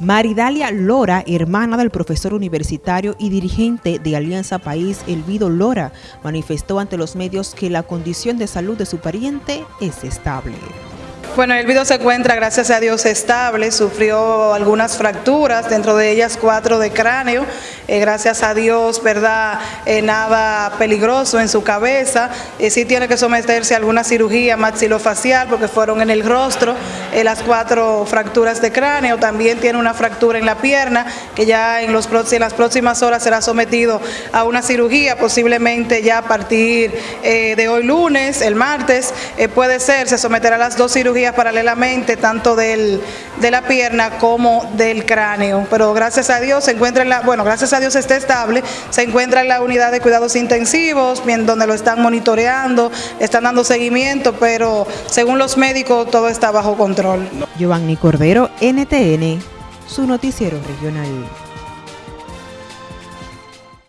Maridalia Lora, hermana del profesor universitario y dirigente de Alianza País, Elvido Lora, manifestó ante los medios que la condición de salud de su pariente es estable. Bueno, el video se encuentra, gracias a Dios, estable, sufrió algunas fracturas, dentro de ellas cuatro de cráneo, eh, gracias a Dios, ¿verdad? Eh, nada peligroso en su cabeza, eh, sí tiene que someterse a alguna cirugía maxilofacial porque fueron en el rostro las cuatro fracturas de cráneo, también tiene una fractura en la pierna que ya en, los, en las próximas horas será sometido a una cirugía, posiblemente ya a partir de hoy lunes, el martes, puede ser, se someterá a las dos cirugías paralelamente, tanto del, de la pierna como del cráneo. Pero gracias a Dios se encuentra en la, bueno, gracias a Dios está estable, se encuentra en la unidad de cuidados intensivos, donde lo están monitoreando, están dando seguimiento, pero según los médicos todo está bajo control. Giovanni Cordero, NTN, su noticiero regional.